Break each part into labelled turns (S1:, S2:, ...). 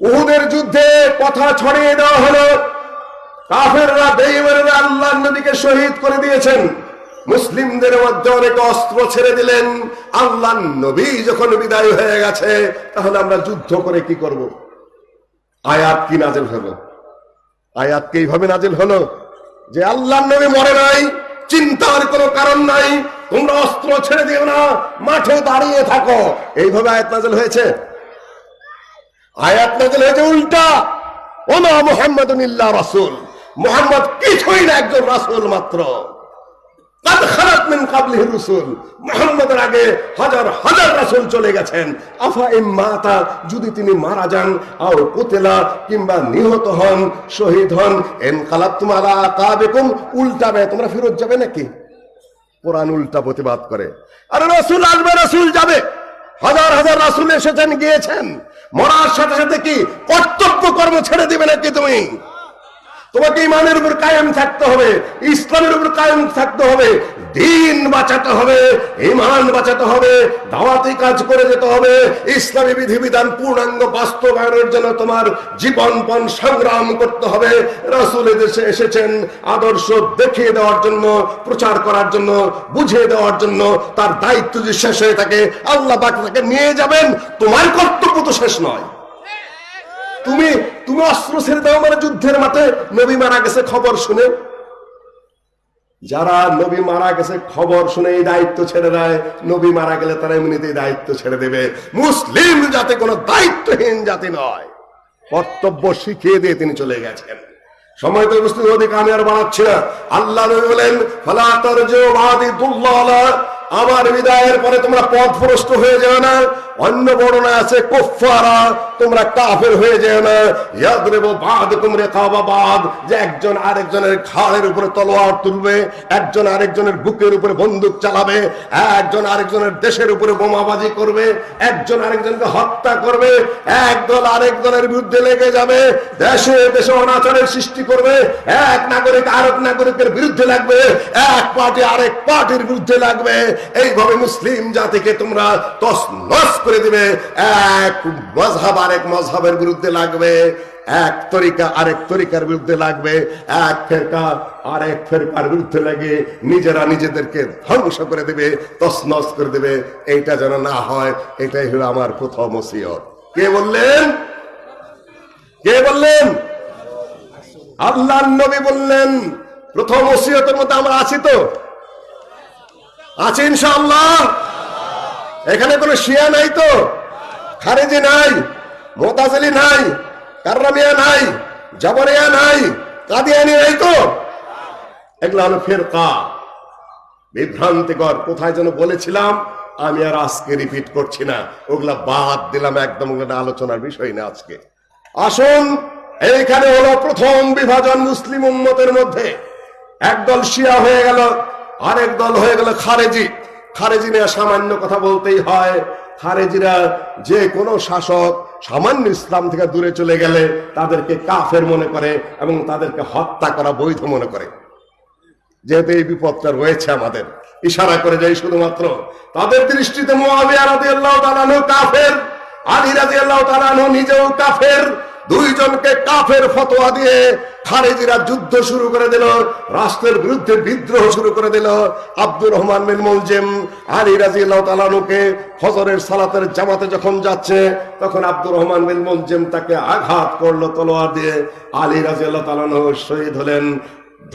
S1: উহুদের যুদ্ধে কথা ছড়িয়ে দেওয়া হলো। কাফেররা বেইমানেরা আল্লাহ নবীকে শহীদ করে দিয়েছেন। মুসলিমদের মধ্যে অনেক অস্ত্র ছেড়ে দিলেন। আল্লাহ নবী যখন বিদায় হয়ে গেছে, তাহলে আমরা যুদ্ধ করে কি করব? আয়াত কি নাজেল হলো? আয়াত কি এইভাবে নাজেল হলো? যে আল্লাহ নবী মরে নাই, চিন্তার কোনো কারণ নাই, তোমরা অস্ত্র ছেড়ে দিও না, মাঠে দাঁড়িয়ে থাকো। এইভাবে আয়াত নাজেল হয়েছে? আয়াত নাজিল হয়েছে উল্টা। ও না মোহাম্মদ রাসুল। মোহাম্মদ কিছুই না, একজন রাসুল মাত্র। তোমরা ফেরত যাবে নাকি? কোরআন উল্টা প্রতিবাদ করে। আরে রসুল আসবে, রসুল যাবে। হাজার হাজার রাসুল এসেছেন, গিয়েছেন। মরার সাথে সাথে কি কর্তব্য কর্ম ছেড়ে দিবে নাকি তুমি? তোমাকে ইমানের উপর কায়েম থাকতে হবে, ইসলামের উপর কায়েম থাকতে হবে, দিন বাঁচাতে হবে, ইমান বাঁচাতে হবে, দাওয়াতি কাজ করে যেতে হবে, ইসলামী বিধিবিধান পূর্ণাঙ্গ বাস্তবায়নের জন্য তোমার জীবনপণ সংগ্রাম করতে হবে। রাসূল দেশে এসেছেন আদর্শ দেখিয়ে দেওয়ার জন্য, প্রচার করার জন্য, বুঝিয়ে দেওয়ার জন্য, তার দায়িত্ব যে শেষ হয়ে থাকে, আল্লাহ তাকে নিয়ে যাবেন। তোমার কর্তব্য তো শেষ নয়। তুমি তুমি অস্ত্র ছেড়ে দাও মানে যুদ্ধের মাঠে। নবী মারা গেছে খবর শুনে। যারা নবী মারা গেছে খবর শুনে এই দায়িত্ব ছেড়ে দেয়, নবী মারা গেলে তারা এমনিতেই দায়িত্ব ছেড়ে দেবে। মুসলিম জাতি কোনো দায়িত্বহীন জাতি নয়। কর্তব্য শিখিয়ে দিয়ে তিনি চলে গেছেন। সময় তো উপস্থিত অধিক আমি আর বাড়াচ্ছি না। আল্লাহ বলেন আমার বিদায়ের পরে তোমরা পথ ভ্রষ্ট হয়ে যাও না। অন্য বর্ণনা আছে কুফারা তোমরা কাফের হয়ে যেও না। ইয়াদরিবু বাদুকুম রিকাবা বাদ, যে একজন আরেকজনের ঘাড়ের উপরে তলোয়ার তুলবে, একজন আরেকজনের বুকের উপরে বন্দুক চালাবে, একজন আরেকজনের দেশের উপরে বোমাবাজি করবে, একজন আরেকজনকে হত্যা করবে, একদল আরেকজনের বিরুদ্ধে লেগে যাবে, দেশে দেশে অনাচারের সৃষ্টি করবে, এক নাগরিক আরেক নাগরিকের বিরুদ্ধে লাগবে, এক পার্টি আরেক পার্টির বিরুদ্ধে লাগবে এইভাবে মুসলিম জাতিকে তোমরা তসনস করে দিবে। এক মজহাব আরেক মজহাবের বিরুদ্ধে লাগবে। এক তরিকা আরেক তরিকার বিরুদ্ধে লাগবে। এক ফেরকা আরেক ফেরকার বিরুদ্ধে লাগে। নিজেরা নিজেদেরকে ধ্বংস করে দেবে, তসনস করে দেবে। এইটা যেন না হয়, এটাই হলো আমার প্রথম ওসিয়ত। কে বললেন? কে বললেন? আল্লাহ নবী বললেন, প্রথম ওসিয়তের মধ্যে আমরা আছি তো। আছে ইনশাআল্লাহ। এখানে কোনো শিয়া নাই তো? খারেজি নাই, মোতাজলি নাই, কার্রামিয়া নাই, জাবরিয়া নাই, কাদিয়ানি নাই তো? এগুলো হলো ফেরকা। বিভ্রান্তিকর, কোথায় যেন বলেছিলাম, আমি আর আজকে রিপিট করছি না। ওগুলা বাদ দিলাম একদম আলোচনার বিষয় না আজকে। আসুন, এইখানে হলো প্রথম বিভাজন মুসলিম উম্মতের মধ্যে। একদল শিয়া হয়ে গেল আরেক দল হয়ে গেল খারেজি। খারেজি নিয়ে সামান্য কথা বলতেই হয়। খারেজিরা যে কোনো শাসক সামান্য ইসলাম থেকে দূরে চলে গেলে তাদেরকে কাফের মনে করে এবং তাদেরকে হত্যা করা বৈধ মনে করে। যেহেতু এই বিপদটা রয়েছে আমাদের। ইশারা করে যাই শুধুমাত্র, তাদের দৃষ্টিতে রাদিয়াল্লাহু তাআলা আনহু কাফের, আলী তাআলা আনহু নিজেও কাফের। দুইজনকে কাফের ফতোয়া দিয়ে খারেজিরা যুদ্ধ শুরু করে দিল, রাষ্ট্রের বিরুদ্ধে বিদ্রোহ শুরু করে দিল। আব্দুর রহমান বিন মুলজিম, আলী তাআলা আনহুকে ফজরের সালাতের জামাতে যখন যাচ্ছে, তখন আব্দুর রহমান বিন মুলজিম তাকে আঘাত করল তলোয়ার দিয়ে। আলী তাআলা আনহু শহীদ হলেন,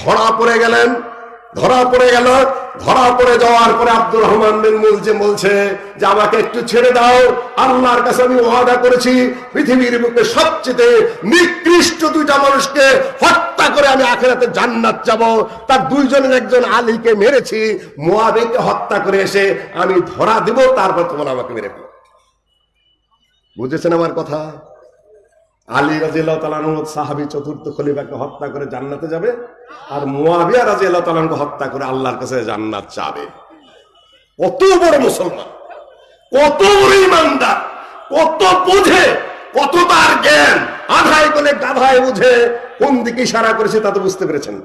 S1: ধরা পড়ে গেলেন। ধরা পড়ে গেল। ধরা পড়ে যাওয়ার পরে আব্দুর রহমান বিন মুলজিম বলছে যে, আমাকে একটু ছেড়ে দাও। আল্লাহর কাছে আমি ওয়াদা করেছি, পৃথিবীর বুকে সবচেয়ে নিকৃষ্ট দুইটা মানুষকে হত্যা করে আমি আখেরাতে জান্নাত যাব। তার দুইজনের একজন আলীকে মেরেছি মুয়াবিকে হত্যা করে এসে আমি ধরা দেব, তারপর তোমার আমাকে মেরে বুঝেছেন আমার কথা? আলী রাজিয়াল্লাহ তালানু সাহাবি, চতুর্থ খলিফাকে হত্যা করে জান্নাতে যাবে। আর মুয়াবিয়া রাজিয়াল্লাহ তালানকে হত্যা করে আল্লাহর কাছে জান্নাত চাবে। কত বড় মুসলমান, কত বড় ইমানদার, কত বুঝে, কত তার জ্ঞান, আধায় বলে গাধায় বুঝে কোন দিকে ইশারা করেছে তা তো বুঝতে পেরেছেন।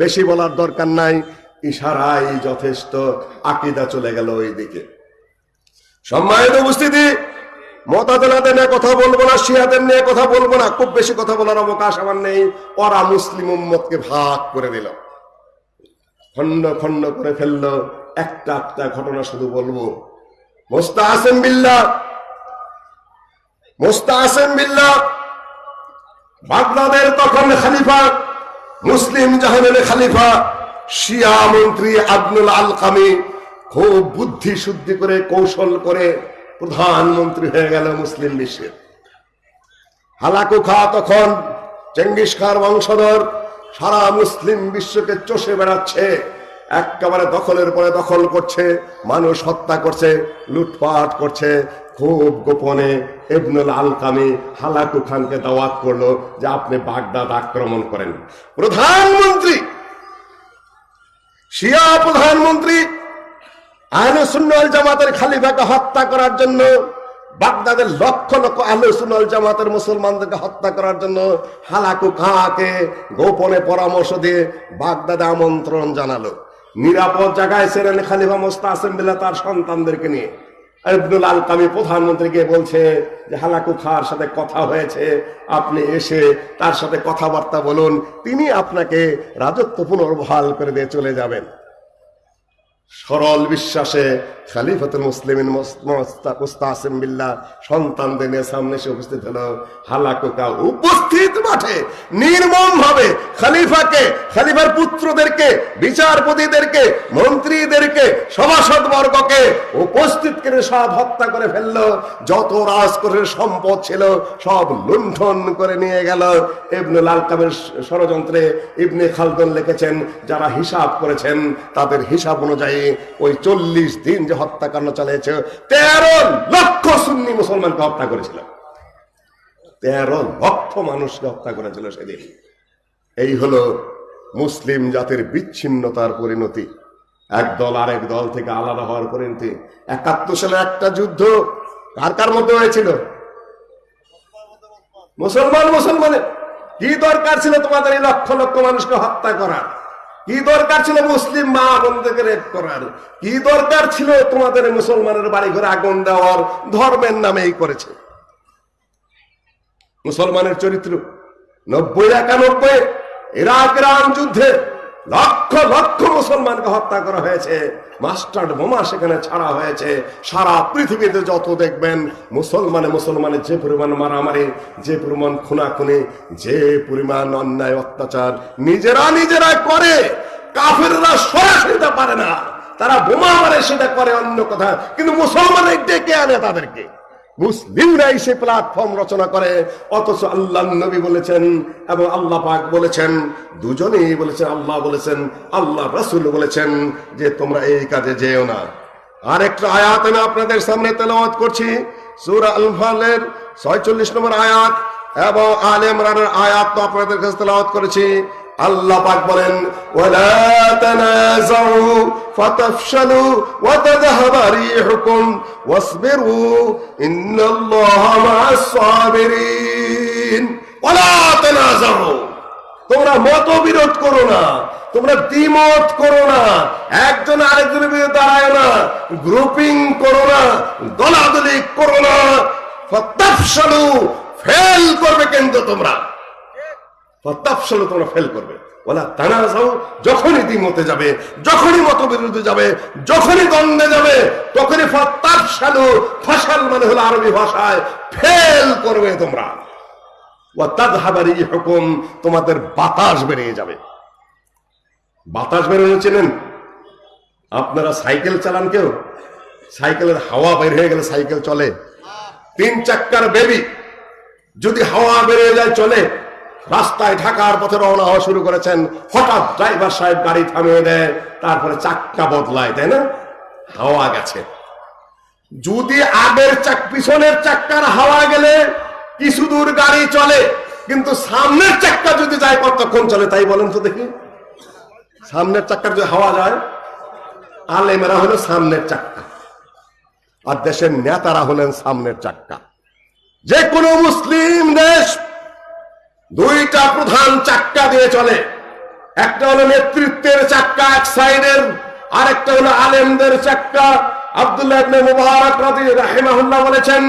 S1: বেশি বলার দরকার নাই, ইশারাই যথেষ্ট, আকিদা চলে গেল ওই দিকে সম্মানিত উপস্থিতি মতাদলাদের নিয়ে কথা বলব না, শিয়াদের নিয়ে কথা বলব না, খুব বেশি কথা বলার অবকাশ আমার নেই। ওরা মুসলিম উম্মতকে ভাগ করে দিল। খন্ড খন্ড করে ফেলল, একটা একটা ঘটনা শুধু বলব। মোস্তা আসেম বিল্লাহ মোস্তা আসেম বিল্লাহ, বাগদাদের তখন খালিফা, মুসলিম জাহানের খালিফা, শিয়া মন্ত্রী আব্দুল আল কামি খুব বুদ্ধি শুদ্ধি করে, কৌশল করে প্রধানমন্ত্রী হয়ে গেল মুসলিম বিশ্বের হালাকু খা তখন চেঙ্গিস খার বংশধর সারা মুসলিম বিশ্বকে চষে বেড়াচ্ছে, একেবারে দখলের পরে দখল করছে, মানুষ হত্যা করছে, লুটপাট করছে। খুব গোপনে এবনুল আলকামি হালাকু খানকে দাওয়াত করল যে আপনি বাগদাদ আক্রমণ করেন। প্রধানমন্ত্রী, শিয়া প্রধানমন্ত্রী আহলে জামাতের খালিফাকে হত্যা করার জন্য, বাগদাদের লক্ষ লক্ষ আহলে জামাতের মুসলমানদেরকে হত্যা করার জন্য হালাকু খাঁকে গোপনে পরামর্শ দিয়ে বাগদাদে আমন্ত্রণ জানালো। নিরাপদ জায়গায় ছিলেন খালিফা মোস্তা আসেম্বিল্লা তার সন্তানদেরকে নিয়ে। আব্দুল আল কামি প্রধানমন্ত্রীকে বলছে যে, হালাকু খার সাথে কথা হয়েছে, আপনি এসে তার সাথে কথাবার্তা বলুন, তিনি আপনাকে রাজত্ব পুনর্বহাল করে দিয়ে চলে যাবেন। সরল বিশ্বাসে খালিফাতুল মুসলিমিন মুস্তাসিম বিল্লাহ সন্তানদের সামনে এসে উপস্থিত হলো। হালাকোকা উপস্থিত মাঠে নির্মম ভাবে খালিফাকে, খালিফার পুত্রদেরকে, বিচারপতিদেরকে, মন্ত্রীদেরকে সভাসদ বর্গকে উপস্থিত করে সব হত্যা করে ফেলল। যত রাজকোষের সম্পদ ছিল সব লুণ্ঠন করে নিয়ে গেল। ইবনুল আলকামের ষড়যন্ত্রে ইবনে খালদুন লিখেছেন, যারা হিসাব করেছেন, তাদের হিসাব অনুযায়ী ওই চল্লিশ দিন যে হত্যাকাণ্ড চালিয়েছে, তেরো লক্ষ সুন্নি মুসলমানকে হত্যা করেছিল। তেরো লক্ষ মানুষকে হত্যা করেছিল সেদিন। এই হলো মুসলিম জাতির বিচ্ছিন্নতার পরিণতি। এক দল আরেক দল থেকে আলাদা হওয়ার পরিণতি। একাত্তর সালে একটা যুদ্ধ কার কার মধ্যে হয়েছিল? মুসলমান, মুসলমানের। কি দরকার ছিল তোমাদের এই লক্ষ লক্ষ মানুষকে হত্যা করার? কি দরকার ছিল মুসলিম মা বোনদেরকে রেপ করার? কি দরকার ছিল তোমাদের মুসলমানের বাড়ি ঘরে আগুন দেওয়ার? ধর্মের নামেই করেছে। মুসলমানের চরিত্র নব্বই একানব্বই ইরাক ইরান যুদ্ধে লক্ষ লক্ষ মুসলমানকে হত্যা করা হয়েছে। মাস্টার্ড বোমা সেখানে ছাড়া হয়েছে। সারা পৃথিবীতে যত দেখবেন, মুসলমানে মুসলমানে যে পরিমাণ মারামারি, যে পরিমাণ খুনাখুনি, যে পরিমাণ অন্যায় অত্যাচার নিজেরা নিজেরা করে। কাফেররা সরাসরি পারে না। তারা বোমা মারে সেটা করে অন্য কথা। কিন্তু মুসলমানের ডেকে আনে তাদেরকে। মুসলিমরাই সে প্ল্যাটফর্ম রচনা করে, অথচ আল্লাহ নবী বলেছেন এবং আল্লাহ পাক বলেছেন, দুজনেই বলেছেন, আল্লাহ বলেছেন আল্লাহ রাসূল বলেছেন যে তোমরা এই কাজে যেও না। আরেকটা আয়াত আমি আপনাদের সামনে তেলাওয়াত করছি, সূরা আল-ফালের 46 নম্বর আয়াত এবং আলে ইমরানের আয়াত তো আপনাদের কাছে তেলাওয়াত করেছি। আল্লাহ পাক বলেন, ওয়ালা তানাজাউ ফাতাফশালু ওয়া তাযহাবা রিহুকুম, ওয়াসবিরু ইন্নাল্লাহা মা'আস সাবিরিন। ওয়ালা তানাজাউ তোমরা মতবিরোধ করো না, তোমরা দ্বিমত করো না, একজন আরেকজনের বিরুদ্ধে দাঁড়ায় না, গ্রুপিং করো না, দলাদলি করো না ফেল করবে কিন্তু তোমরা। তোমরা ফেল করবে। ওলা তানাজাও যখনই দ্বিমতে যাবে, যখনই মত মতবিরোধে যাবে, যখনই দ্বন্দ্বে যাবে, তখনই তাপসালু ফসাল মানে হলো আরবি ভাষায় ফেল করবে তোমরা। ও হুকুম, তোমাদের বাতাস বেরিয়ে যাবে। বাতাস বেরোনো চেনেন? আপনারা সাইকেল চালান কেউ? সাইকেলের হাওয়া বের হয়ে গেলে সাইকেল চলে। তিন চাক্কার বেবি, যদি হাওয়া বেরিয়ে যায়, চলে। রাস্তায় ঢাকার পথে রওনা হওয়া শুরু করেছেন। হঠাৎ ড্রাইভার সাহেব গাড়ি থামিয়ে দেয়, তারপরে চাক্কা বদলায়, তাই না? হাওয়া গেছে। যদি আগের চাক, পিছনের চাক্কার হাওয়া গেলে কিছু দূর গাড়ি চলে, কিন্তু সামনের চাক্কা যদি যায়, কতক্ষণ চলে তাই বলেন তো দেখি। সামনের চাক্কার যদি হাওয়া যায়, আলেমেরা হলো সামনের চাক্কা, আর দেশের নেতারা হলেন সামনের চাক্কা। যে কোনো মুসলিম দেশ দুইটা প্রধান চাক্কা দিয়ে চলে। একটা হলো নেতৃত্বের চাক্কা এক সাইডের, আরেকটা হলো আলেমদের চাক্কা। বলেছেন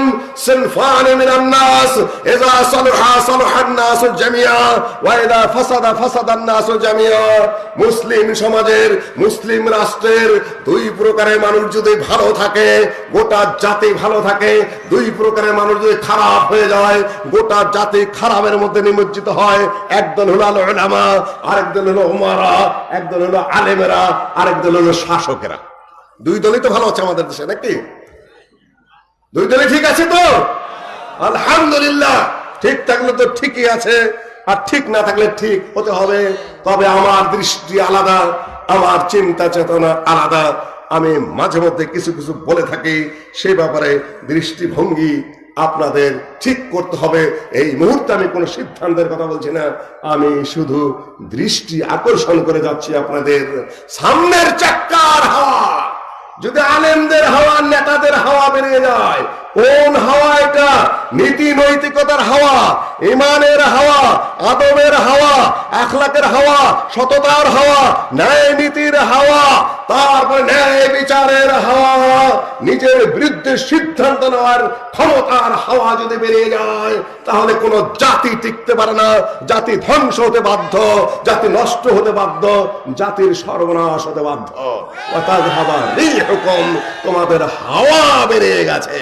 S1: মুসলিম সমাজের, মুসলিম রাষ্ট্রের দুই প্রকারের মানুষ যদি ভালো থাকে, গোটা জাতি ভালো থাকে, দুই প্রকারের মানুষ যদি খারাপ হয়ে যায়, গোটা জাতি খারাপের মধ্যে নিমজ্জিত হয়। একদল হলো আল আরেকদল হলো উমারা, একদল হলো আলেমেরা, আরেকদল হলো শাসকেরা। দুই দলই তো ভালো আছে আমাদের দেশে, নাকি? দুই দলই ঠিক আছে তো? আলহামদুলিল্লাহ। ঠিক থাকলে তো ঠিকই আছে, আর ঠিক না থাকলে ঠিক হতে হবে। তবে আমার দৃষ্টি আলাদা, আমার চিন্তা চেতনা আলাদা। আমি মাঝে মধ্যে কিছু কিছু বলে থাকি, সে ব্যাপারে দৃষ্টিভঙ্গি আপনাদের ঠিক করতে হবে। এই মুহূর্তে আমি কোনো সিদ্ধান্তের কথা বলছি না, আমি শুধু দৃষ্টি আকর্ষণ করে যাচ্ছি আপনাদের সামনের চাক্কার হাওয়া যদি আলেমদের হাওয়া নেতাদের হাওয়া বেরিয়ে যায়, কোন হাওয়া এটা? নীতি নৈতিকতার হাওয়া, ইমানের হাওয়া, আদবের হাওয়া আখলাকের হাওয়া, সততার হাওয়া, ন্যায় নীতির হাওয়া, তারপর ন্যায় বিচারের হাওয়া, নিজের বিরুদ্ধে সিদ্ধান্ত নেওয়ার ক্ষমতার হাওয়া যদি বেরিয়ে যায়, তাহলে কোনো জাতি টিকতে পারে না, জাতি ধ্বংস হতে বাধ্য, জাতি নষ্ট হতে বাধ্য, জাতির সর্বনাশ হতে বাধ্য। অর্থাৎ হাওয়া তোমাদের হাওয়া বেরিয়ে গেছে।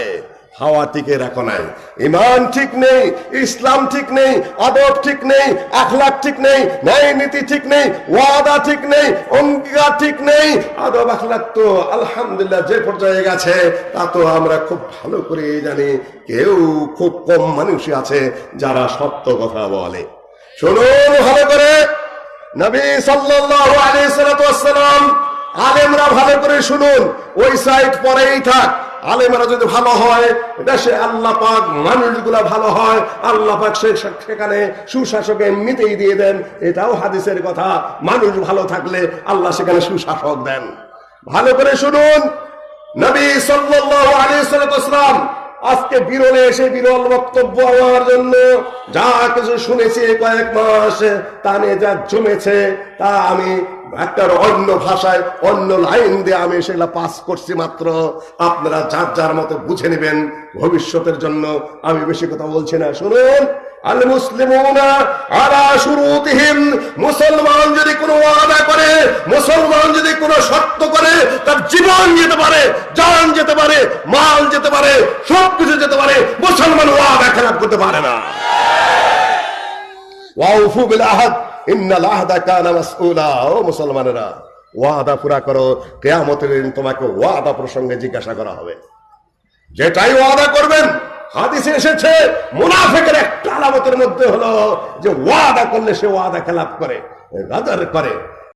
S1: হাওয়া টিকে রাখো নাই। ইমান ঠিক নেই, ইসলাম ঠিক নেই, আদব ঠিক নেই আখলাক ঠিক নেই, ন্যায় নীতি ঠিক নেই, ওয়াদা ঠিক নেই, অঙ্গীকার ঠিক নেই। আদব আখলাক তো আলহামদুলিল্লাহ যে পর্যায়ে গেছে, তা তো আমরা খুব ভালো করে জানি। কেউ খুব কম মানুষই আছে যারা সত্য কথা বলে। শুনুন ভালো করে। নবী সাল্লাল্লাহু আলাইহি সাল্লাম আলেমরা ভালো করে শুনুন। ওই সাইড পরেই থাক। আলেমরা যদি ভালো হয়, দেশে আল্লাহ পাক মানুষগুলা ভালো হয়, আল্লাহ পাক সেখানে সুশাসক এমনিতেই দিয়ে দেন, এটাও হাদিসের কথা। মানুষ ভালো থাকলে আল্লাহ সেখানে সুশাসক দেন। ভালো করে শুনুন, নবী সাল্লাল্লাহু আলাইহি সাল্লাম আজকে বিরলে এসে বিরল বক্তব্য আমার জন্য যা কিছু শুনেছি কয়েক মাস, তা নিয়ে যা জমেছে, তা আমি একটা অন্য ভাষায়, অন্য লাইন দিয়ে আমি সেগুলা পাস করছি মাত্র। আপনারা যার যার মতো বুঝে নেবেন ভবিষ্যতের জন্য। আমি বেশি কথা বলছি না। শুনুন আল মুসলিমুনা আলা শুরুতিহিম। মুসলমান যদি কোনো ওয়াদা করে, মুসলমান যদি কোনো শর্ত করে, তার জীবন যেতে পারে, জান যেতে পারে, মাল যেতে পারে সব যেতে পারে, মুসলমান ওয়াদা খেলাপ করতে পারে না। ওয়াউফু বিল আহাদ ইন্নাল আহদা কানা মাসউলা। ও মুসলমানেরা, ওয়াদা পুরা করো, কিয়ামতের দিন তোমাকে ওয়াদা প্রসঙ্গে জিজ্ঞাসা করা হবে। যেটাই ওয়াদা করবেন, হাদিসে এসেছে, মুনাফিকের একটা আলামতের মধ্যে হলো যে ওয়াদা করলে সে ওয়াদা খেলাপ করে গাদার করে।